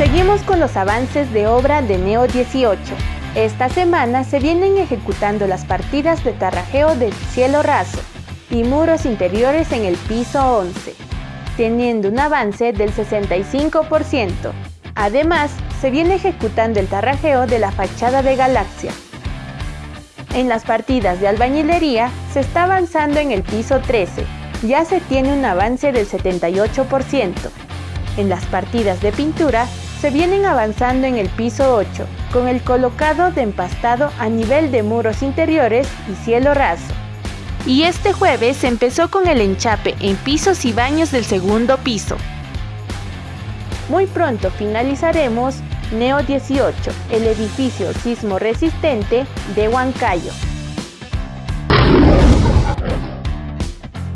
Seguimos con los avances de obra de Neo 18. Esta semana se vienen ejecutando las partidas de tarrajeo del cielo raso y muros interiores en el piso 11, teniendo un avance del 65%. Además, se viene ejecutando el tarrajeo de la fachada de Galaxia. En las partidas de albañilería se está avanzando en el piso 13, ya se tiene un avance del 78%. En las partidas de pintura se vienen avanzando en el piso 8, con el colocado de empastado a nivel de muros interiores y cielo raso. Y este jueves se empezó con el enchape en pisos y baños del segundo piso. Muy pronto finalizaremos Neo 18, el edificio sismo resistente de Huancayo.